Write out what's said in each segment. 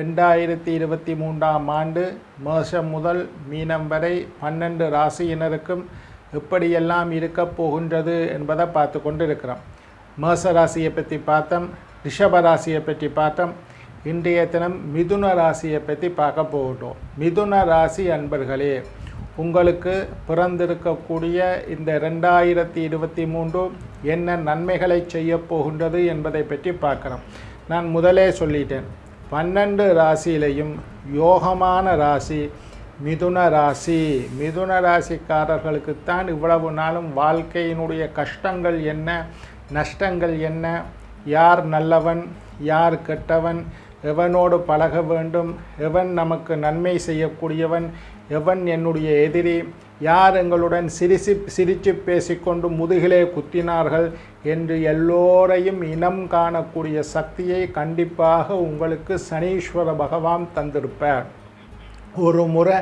ரெண்டாயிரத்தி இருபத்தி மூன்றாம் ஆண்டு மேஷம் முதல் மீனம் வரை பன்னெண்டு ராசியினருக்கும் எப்படியெல்லாம் இருக்கப் போகின்றது என்பதை பார்த்து கொண்டு இருக்கிறோம் மேச ராசியை பற்றி பார்த்தோம் ரிஷப ராசியை பற்றி பார்த்தோம் இன்றைய தினம் மிதுன ராசியை பற்றி பார்க்க போகட்டும் மிதுன ராசி அன்பர்களே உங்களுக்கு பிறந்திருக்கக்கூடிய இந்த ரெண்டாயிரத்தி இருபத்தி மூன்று என்ன நன்மைகளை செய்ய போகின்றது என்பதை பற்றி பார்க்குறோம். நான் முதலே சொல்லிட்டேன் பன்னெண்டு ராசியிலையும் யோகமான ராசி மிதுன ராசி. மிதுன ராசிக்காரர்களுக்குத்தான் இவ்வளவு நாளும் வாழ்க்கையினுடைய கஷ்டங்கள் என்ன நஷ்டங்கள் என்ன யார் நல்லவன் யார் கெட்டவன் எவனோடு பழக வேண்டும் எவன் நமக்கு நன்மை செய்யக்கூடியவன் எவன் என்னுடைய எதிரி யார் எங்களுடன் சிரிசி சிரித்து பேசிக்கொண்டு முதுகிலே குத்தினார்கள் என்று எல்லோரையும் இனம் காணக்கூடிய சக்தியை கண்டிப்பாக உங்களுக்கு சனீஸ்வர பகவான் தந்திருப்பார். ஒரு முறை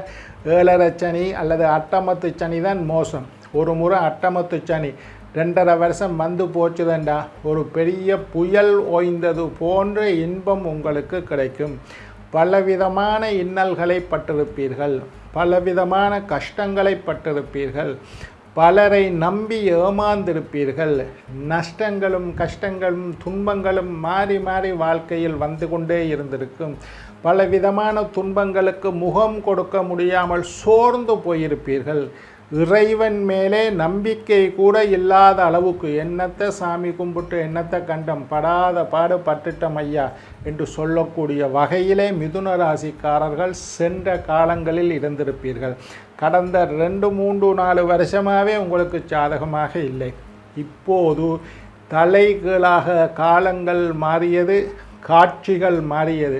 ஏழரை சனி அல்லது அட்டமத்து சனி தான் மோசம். ஒரு முறை அட்டமத்து சனி. ரெண்டரை வருஷம் வந்து போச்சுதண்டா. ஒரு பெரிய புயல் ஓய்ந்தது போன்ற இன்பம் உங்களுக்கு கிடைக்கும். பலவிதமான இன்னல்களை பட்டிருப்பீர்கள் பலவிதமான கஷ்டங்களை பட்டிருப்பீர்கள் பலரை நம்பி ஏமாந்திருப்பீர்கள். நஷ்டங்களும் கஷ்டங்களும் துன்பங்களும் மாறி மாறி வாழ்க்கையில் வந்து கொண்டே இருந்திருக்கும். பலவிதமான துன்பங்களுக்கு முகம் கொடுக்க முடியாமல் சோர்ந்து போயிருப்பீர்கள். இறைவன் மேலே நம்பிக்கை கூட இல்லாத அளவுக்கு என்னத்தை சாமி கும்பிட்டு என்னத்தை கண்டம் படாத பாடு பட்டுட்டம் ஐயா என்று சொல்லக்கூடிய வகையிலே மிதுன ராசிக்காரர்கள் சென்ற காலங்களில் இருந்திருப்பீர்கள். கடந்த ரெண்டு மூன்று நாலு வருஷமாகவே உங்களுக்கு சாதகமாக இல்லை. இப்போது தலைகீழாக காலங்கள் மாறியது காட்சிகள் மாறியது.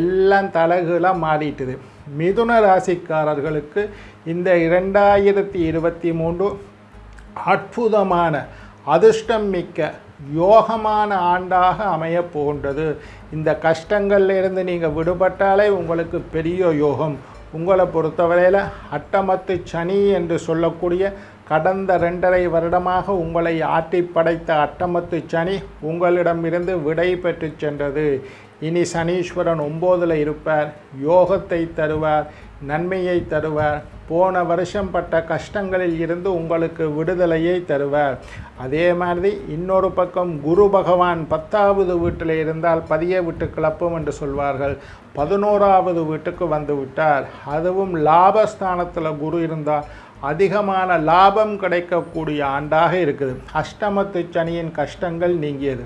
எல்லாம் தலைகீழாக மாறிட்டுது. மிதுன ராசிக்காரர்களுக்கு இந்த இரண்டாயிரத்தி இருபத்தி மூன்று அற்புதமான அதிர்ஷ்டம் மிக்க யோகமான ஆண்டாக அமைய போகின்றது. இந்த கஷ்டங்கள்லேருந்து நீங்கள் விடுபட்டாலே உங்களுக்கு பெரிய யோகம். உங்களை பொறுத்தவரையில் அட்டமத்து சனி என்று சொல்லக்கூடிய கடந்த ரெண்டரை வருடமாக உங்களை ஆட்டி படைத்த அட்டமத்து சனி உங்களிடமிருந்து விடை பெற்று சென்றது. இனி சனீஸ்வரன் ஒம்போதில் இருப்பார் யோகத்தை தருவார். நன்மையை தருவார். போன வருஷம் பட்ட கஷ்டங்களில் இருந்து உங்களுக்கு விடுதலையை தருவார். அதே மாதிரி இன்னொரு பக்கம் குரு பகவான் பத்தாவது வீட்டில் இருந்தால் பதிய விட்டு கிளப்பும் என்று சொல்வார்கள். பதினோராவது வீட்டுக்கு வந்து விட்டார். அதுவும் லாபஸ்தானத்தில் குரு இருந்தால் அதிகமான லாபம் கிடைக்கக்கூடிய ஆண்டாக இருக்குது. அஷ்டமத்து சனியின் கஷ்டங்கள் நீங்கியது.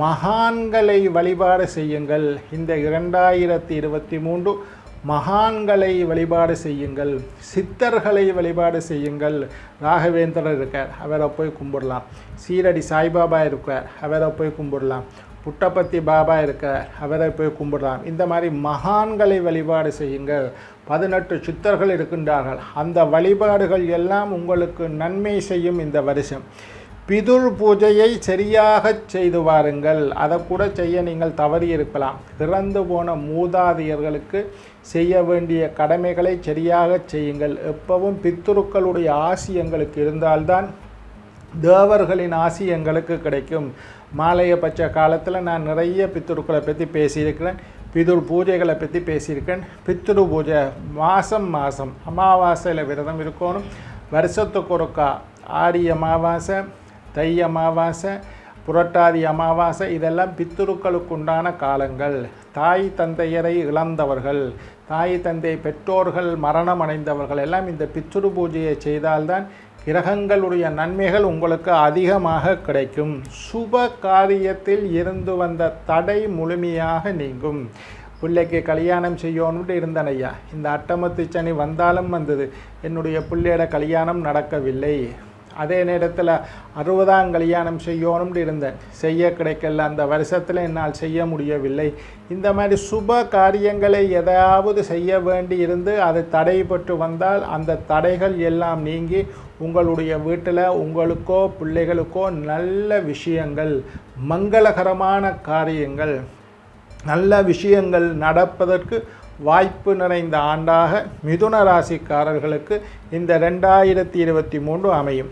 மகான்களை வழிபாடு செய்யுங்கள். இந்த இரண்டாயிரத்தி இருபத்தி மூன்று மகான்களை வழிபாடு செய்யுங்கள் சித்தர்களை வழிபாடு செய்யுங்கள். ராகவேந்திரர் இருக்கார் அவரை போய் கும்பிடலாம். சீரடி சாய்பாபா இருக்கார் அவரை போய் கும்பிடலாம். புட்டபத்தி பாபா இருக்கார் அவரை போய் கும்பிடலாம். இந்த மாதிரி மகான்களை வழிபாடு செய்யுங்கள். பதினெட்டு சித்தர்கள் இருக்கின்றார்கள். அந்த வழிபாடுகள் எல்லாம் உங்களுக்கு நன்மை செய்யும் இந்த வருஷம். பிதுர் பூஜையை சரியாக செய்து வாருங்கள். அதை கூட செய்ய நீங்கள் தவறி இருக்கலாம் இறந்து போன மூதாதையர்களுக்கு செய்ய வேண்டிய கடமைகளை சரியாக செய்யுங்கள். எப்பவும் பித்துருக்களுடைய ஆசி எங்களுக்கு இருந்தால்தான் தேவர்களின் ஆசி எங்களுக்கு கிடைக்கும். மாலைய பட்ச காலத்தில் நான் நிறைய பித்துருக்களை பற்றி பேசியிருக்கிறேன். பிதுர் பூஜைகளை பற்றி பேசியிருக்கேன். பித்துரு பூஜை மாதம் மாதம் அமாவாசையில் விரதம் இருக்கணும். வருஷத்துக்கு ஒருக்கா ஆடி அமாவாசை தை அமாவாசை புரட்டாதி அமாவாசை இதெல்லாம் பித்துருக்களுக்கு உண்டான காலங்கள். தாய் தந்தையரை இழந்தவர்கள் தாய் தந்தை பெற்றோர்கள் மரணம் அடைந்தவர்கள் எல்லாம் இந்த பித்துரு பூஜையை செய்தால்தான் கிரகங்களுடைய நன்மைகள் உங்களுக்கு அதிகமாக கிடைக்கும். சுப காரியத்தில் இருந்து வந்த தடை முழுமையாக நீங்கும். பிள்ளைக்கு கல்யாணம் செய்யணும்ட்டு இருந்தேன் ஐயா இந்த அட்டமத்து சனி வந்தாலும் வந்தது. என்னுடைய பிள்ளையோட கல்யாணம் நடக்கவில்லை. அதே நேரத்தில் அறுபதாம் கல்யாணம் செய்யணும்னு இருந்தேன். செய்ய கிடைக்கல. அந்த வருஷத்தில் என்னால் செய்ய முடியவில்லை. இந்த மாதிரி சுப காரியங்களை எதையாவது செய்ய வேண்டி இருந்து அது தடைபட்டு வந்தால் அந்த தடைகள் எல்லாம் நீங்கி உங்களுடைய வீட்டில் உங்களுக்கோ பிள்ளைகளுக்கோ நல்ல விஷயங்கள் மங்களகரமான காரியங்கள் நல்ல விஷயங்கள் நடப்பதற்கு வாய்ப்பு நிறைந்த ஆண்டாக மிதுன ராசிக்காரர்களுக்கு இந்த ரெண்டாயிரத்தி இருபத்தி மூன்று அமையும்.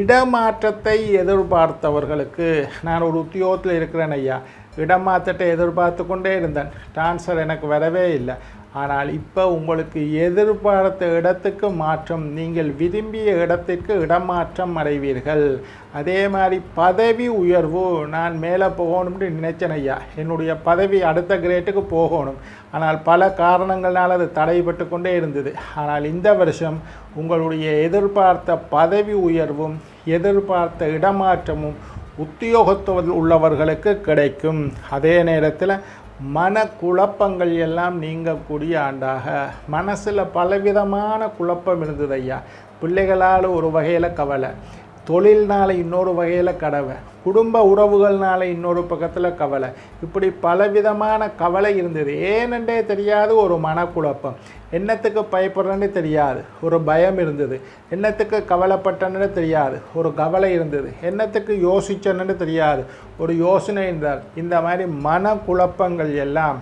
இடமாற்றத்தை எதிர்பார்த்தவர்களுக்கு நான் ஒரு உத்தியோகத்தில் இருக்கிறேன் ஐயா. இடமாற்றத்தை எதிர்பார்த்து கொண்டே இருந்தேன். ட்ரான்ஸ்ஃபர் எனக்கு வரவே இல்லை. ஆனால் இப்போ உங்களுக்கு எதிர்பார்த்த இடத்துக்கு மாற்றம் நீங்கள் விரும்பிய இடத்திற்கு இடமாற்றம் அடைவீர்கள். அதே மாதிரி பதவி உயர்வு நான் மேலே போகணும்னு நினைச்சேன் ஐயா. என்னுடைய பதவி அடுத்த கிரேட்டுக்கு போகணும். ஆனால் பல காரணங்களால் அது தடைபட்டு கொண்டே இருந்தது. ஆனால் இந்த வருஷம் உங்களுடைய எதிர்பார்த்த பதவி உயர்வும் எதிர்பார்த்த இடமாற்றமும் உத்தியோகத்தில் உள்ளவர்களுக்கு கிடைக்கும். அதே நேரத்தில் மனக்குழப்பங்கள் எல்லாம் நீங்கக்கூடிய ஆண்டாக. மனசில் பலவிதமான குழப்பம் இருந்தது ஐயா. பிள்ளைகளால் ஒரு வகையில் கவலை. தொழில்னால இன்னொரு வகையில் கடவை குடும்ப உறவுகள்னால இன்னொரு பக்கத்தில் கவலை. இப்படி பலவிதமான கவலை இருந்தது. ஏனென்றே தெரியாது ஒரு மனக்குழப்பம். என்னத்துக்கு பயப்படுறேன்னு தெரியாது. ஒரு பயம் இருந்தது. என்னத்துக்கு கவலைப்பட்டேன்னு தெரியாது. ஒரு கவலை இருந்தது. என்னத்துக்கு யோசிச்சேன்னு தெரியாது. ஒரு யோசனை இருந்தால் இந்த மாதிரி மனக்குழப்பங்கள் எல்லாம்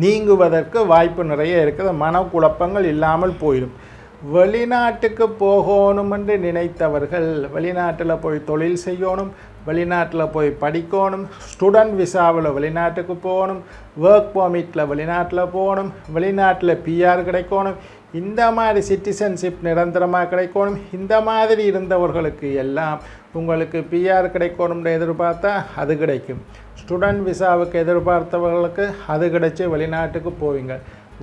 நீங்குவதற்கு வாய்ப்பு நிறைய இருக்குது. மனக்குழப்பங்கள் இல்லாமல் போயிடும். வெளிநாட்டுக்கு போகணும் என்று நினைத்தவர்கள் வெளிநாட்டில் போய் தொழில் செய்யணும் வெளிநாட்டில் போய் படிக்கணும் ஸ்டூடெண்ட் விசாவில் வெளிநாட்டுக்கு போகணும் ஒர்க் பர்மிட்டில் வெளிநாட்டில் போகணும் வெளிநாட்டில் பிஆர் கிடைக்கணும் இந்த மாதிரி சிட்டிசன்ஷிப் நிரந்தரமாக கிடைக்கணும் இந்த மாதிரி இருந்தவர்களுக்கு எல்லாம் உங்களுக்கு பிஆர் கிடைக்கணும்னு எதிர்பார்த்தா அது கிடைக்கும். ஸ்டூடெண்ட் விசாவுக்கு எதிர்பார்த்தவர்களுக்கு அது கிடைச்சி வெளிநாட்டுக்கு போவீங்க.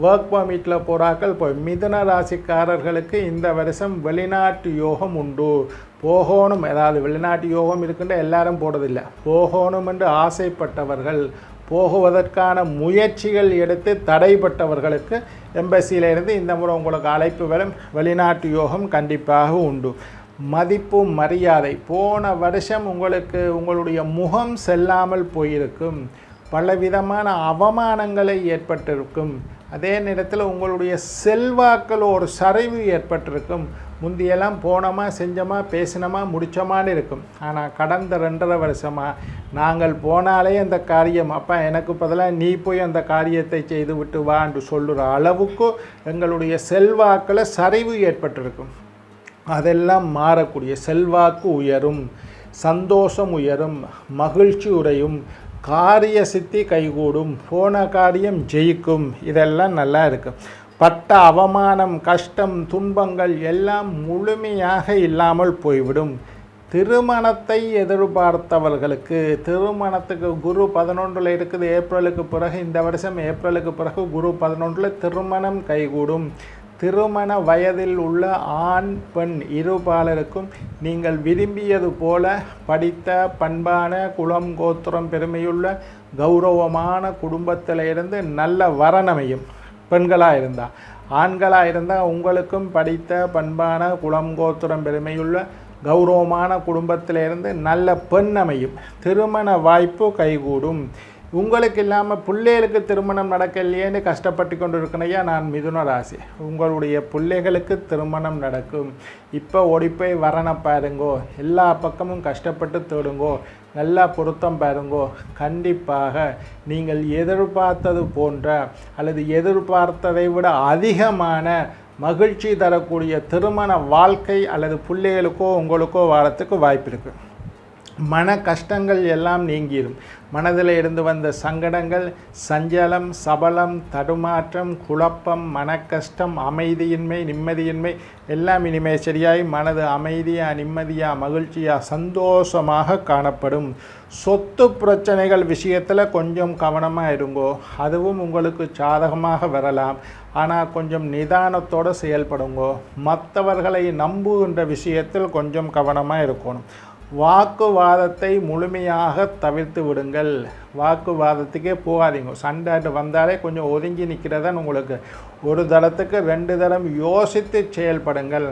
ஒர்க் பர்மிட்டில் போகிறாக்கள் போய் மிதுன ராசிக்காரர்களுக்கு இந்த வருஷம் வெளிநாட்டு யோகம் உண்டு. போகணும். ஏதாவது வெளிநாட்டு யோகம் இருக்குன்ற எல்லாரும் போடுறதில்லை. போகணும் என்று ஆசைப்பட்டவர்கள் போகுவதற்கான முயற்சிகள் எடுத்து தடைப்பட்டவர்களுக்கு எம்பசியிலிருந்து இந்த முறை உங்களுக்கு அழைப்பு வரும். வெளிநாட்டு யோகம் கண்டிப்பாக உண்டு. மதிப்பு மரியாதை. போன வருஷம் உங்களுக்கு உங்களுடைய முகம் செல்லாமல் போயிருக்கும். பலவிதமான அவமானங்களை ஏற்பட்டிருக்கும். அதே நேரத்தில் உங்களுடைய செல்வாக்கில் ஒரு சரிவு ஏற்பட்டிருக்கும். முந்தியெல்லாம் போனோமா செஞ்சோமா பேசினோமா முடிச்சோமான்னு இருக்கும். ஆனால் கடந்த ரெண்டரை வருஷமாக நாங்கள் போனாலே அந்த காரியம் அப்பா எனக்கு பதிலாக நீ போய் அந்த காரியத்தை செய்து விட்டு வா என்று சொல்லுற அளவுக்கு எங்களுடைய செல்வாக்கில் சரிவு ஏற்பட்டிருக்கும். அதெல்லாம் மாறக்கூடிய செல்வாக்கு உயரும் சந்தோஷம் உயரும் மகிழ்ச்சி உரையும் காரிய சித்தி கைகூடும் போன காரியம் ஜெயிக்கும். இதெல்லாம் நல்லா இருக்கும் பட்ட அவமானம் கஷ்டம் துன்பங்கள் எல்லாம் முழுமையாக இல்லாமல் போய்விடும். திருமணத்தை எதிர்பார்த்தவர்களுக்கு திருமணத்துக்கு குரு பதினொன்றில் இருக்குது ஏப்ரலுக்கு பிறகு இந்த வருஷம் ஏப்ரலுக்கு பிறகு குரு பதினொன்றில் திருமணம் கைகூடும். திருமண வயதில் உள்ள ஆண் பெண் இருபாலருக்கும் நீங்கள் விரும்பியது போல படித்த பண்பான குலம் கோத்திரம் பெருமையுள்ள கௌரவமான குடும்பத்தில் இருந்து நல்ல வரனமையும் பெண்களாக இருந்தால் ஆண்களாக இருந்தால் உங்களுக்கும் படித்த பண்பான குலம் கோத்திரம் பெருமையுள்ள கௌரவமான குடும்பத்திலிருந்து நல்ல பெண் அமையும் திருமண வாய்ப்பு கைகூடும். உங்களுக்கு இல்லாமல் பிள்ளைகளுக்கு திருமணம் நடக்கலையேன்னு கஷ்டப்பட்டு கொண்டு இருக்கணையா நான் மிதுன ராசி. உங்களுடைய பிள்ளைகளுக்கு திருமணம் நடக்கும். இப்போ ஓடிப்போய் வரனை பாருங்கோ. எல்லா பக்கமும் கஷ்டப்பட்டு தேடுங்கோ. நல்லா பொருத்தம் பாருங்கோ. கண்டிப்பாக நீங்கள் எதிர்பார்த்தது போன்ற அல்லது எதிர்பார்த்ததை விட அதிகமான மகிழ்ச்சி தரக்கூடிய திருமண வாழ்க்கை அல்லது பிள்ளைகளுக்கோ உங்களுக்கோ வாரத்துக்கு வாய்ப்பு இருக்குது மன கஷ்டங்கள் எல்லாம் நீங்கிடும் மனதில் இருந்து வந்த சங்கடங்கள் சஞ்சலம் சபலம் தடுமாற்றம் குழப்பம் மனக்கஷ்டம் அமைதியின்மை நிம்மதியின்மை எல்லாம் இனிமே சரியாய் மனது அமைதியாக நிம்மதியாக மகிழ்ச்சியாக சந்தோஷமாக காணப்படும். சொத்து பிரச்சனைகள் விஷயத்தில் கொஞ்சம் கவனமாக இருங்கோ. அதுவும் உங்களுக்கு சாதகமாக வரலாம். ஆனால் கொஞ்சம் நிதானத்தோடு செயல்படுங்கோ. மற்றவர்களை நம்புகின்ற விஷயத்தில் கொஞ்சம் கவனமாக இருக்கணும். வாக்குவாதத்தை முழுமையாக தவிர்த்து விடுங்கள். வாக்குவாதத்துக்கே போகாதீங்க. சண்டைட்டு வந்தாலே கொஞ்சம் ஒதுங்கி நிற்கிறதான் உங்களுக்கு. ஒரு தளத்துக்கு ரெண்டு தளம் யோசித்து செயல்படுங்கள்.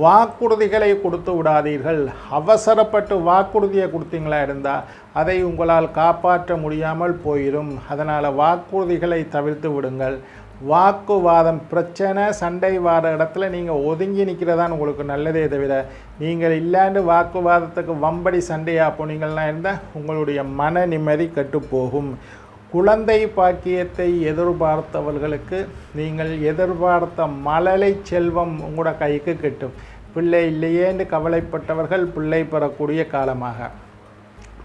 வாக்குறுதிகளை கொடுத்து விடாதீர்கள். அவசரப்பட்டு வாக்குறுதியை கொடுத்தீங்களா இருந்தால் அதை உங்களால் காப்பாற்ற முடியாமல் போயிடும் அதனால் வாக்குறுதிகளை தவிர்த்து விடுங்கள். வாக்குவாதம் பிரச்சனை சண்டை வார இடத்துல நீங்கள் ஒதுங்கி நிற்கிறதான் உங்களுக்கு நல்லதே தவிர நீங்கள் இல்லாண்டு வாக்குவாதத்துக்கு வம்படி சண்டையாக போனீங்கன்னா இருந்தால் உங்களுடைய மன நிம்மதி கெட்டுப்போகும். குழந்தை பாக்கியத்தை எதிர்பார்த்தவர்களுக்கு நீங்கள் எதிர்பார்த்த மழலை செல்வம் உங்களோட கைக்கு கிட்டும். பிள்ளை இல்லையேன்னு கவலைப்பட்டவர்கள் பிள்ளை பெறக்கூடிய காலமாக.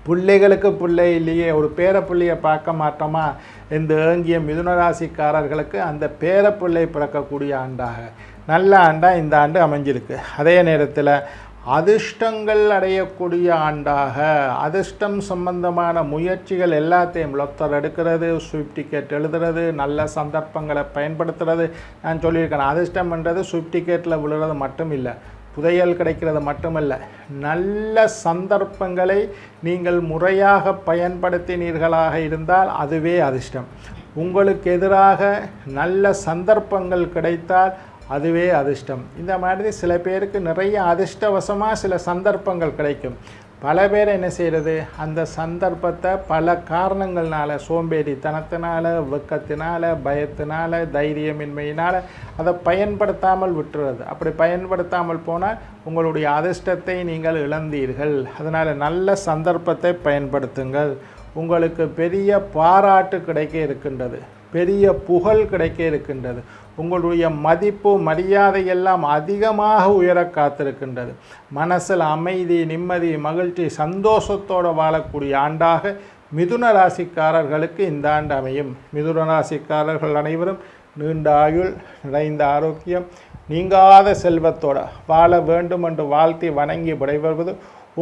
பிள்ளைகளுக்கு பிள்ளை இல்லையே ஒரு பேரப்பிள்ளையை பார்க்க மாட்டோமா இந்த ஏங்கிய மிதுனராசிக்காரர்களுக்கு அந்த பேரப்பிள்ளை பிறக்கக்கூடிய ஆண்டாக நல்ல ஆண்டாக இந்த ஆண்டு அமைஞ்சிருக்கு. அதே நேரத்தில் அதிர்ஷ்டங்கள் அடையக்கூடிய ஆண்டாக அதிர்ஷ்டம் சம்பந்தமான முயற்சிகள் எல்லாத்தையும் லொத்தர் எடுக்கிறது ஸ்விஃப்ட் டிக்கெட் எழுதுறது நல்ல சந்தர்ப்பங்களை பயன்படுத்துறது. நான் சொல்லியிருக்கேன் அதிர்ஷ்டம்ன்றது ஸ்விஃப்ட் டிக்கெட்டில் விழுறது மட்டும் இல்லை புதையல் கிடைக்கிறது மட்டுமல்ல நல்ல சந்தர்ப்பங்களை நீங்கள் முறையாக பயன்படுத்தினீர்களாக இருந்தால் அதுவே அதிர்ஷ்டம். உங்களுக்கு எதிராக நல்ல சந்தர்ப்பங்கள் கிடைத்தால் அதுவே அதிர்ஷ்டம். இந்த மாதிரி சில பேருக்கு நிறைய அதிர்ஷ்டவசமாக சில சந்தர்ப்பங்கள் கிடைக்கும். பல பேர் என்ன செய்கிறது அந்த சந்தர்ப்பத்தை பல காரணங்கள்னால சோம்பேறித்தனத்தினால வெக்கத்தினால பயத்தினால தைரியமின்மையினால் அதை பயன்படுத்தாமல் விட்டுறது. அப்படி பயன்படுத்தாமல் போனால் உங்களுடைய அதிர்ஷ்டத்தை நீங்கள் இழந்தீர்கள். அதனால் நல்ல சந்தர்ப்பத்தை பயன்படுத்துங்கள். உங்களுக்கு பெரிய பாராட்டு கிடைக்க இருக்கின்றது. பெரிய புகழ் கிடைக்க இருக்கின்றது. உங்களுடைய மதிப்பு மரியாதை எல்லாம் அதிகமாக உயர காத்திருக்கின்றது. மனசில் அமைதி நிம்மதி மகிழ்ச்சி சந்தோஷத்தோடு வாழக்கூடிய ஆண்டாக மிதுன ராசிக்காரர்களுக்கு இந்த ஆண்டு அமையும். மிதுன ராசிக்காரர்கள் அனைவரும் நீண்ட ஆயுள் நிறைந்த ஆரோக்கியம் நீங்காத செல்வத்தோட வாழ வேண்டும் என்று வாழ்த்தி வணங்கி விடைபெறுவது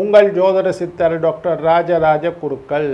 உங்கள் ஜோதிட சித்தர் டாக்டர் ராஜராஜ குருக்கள்.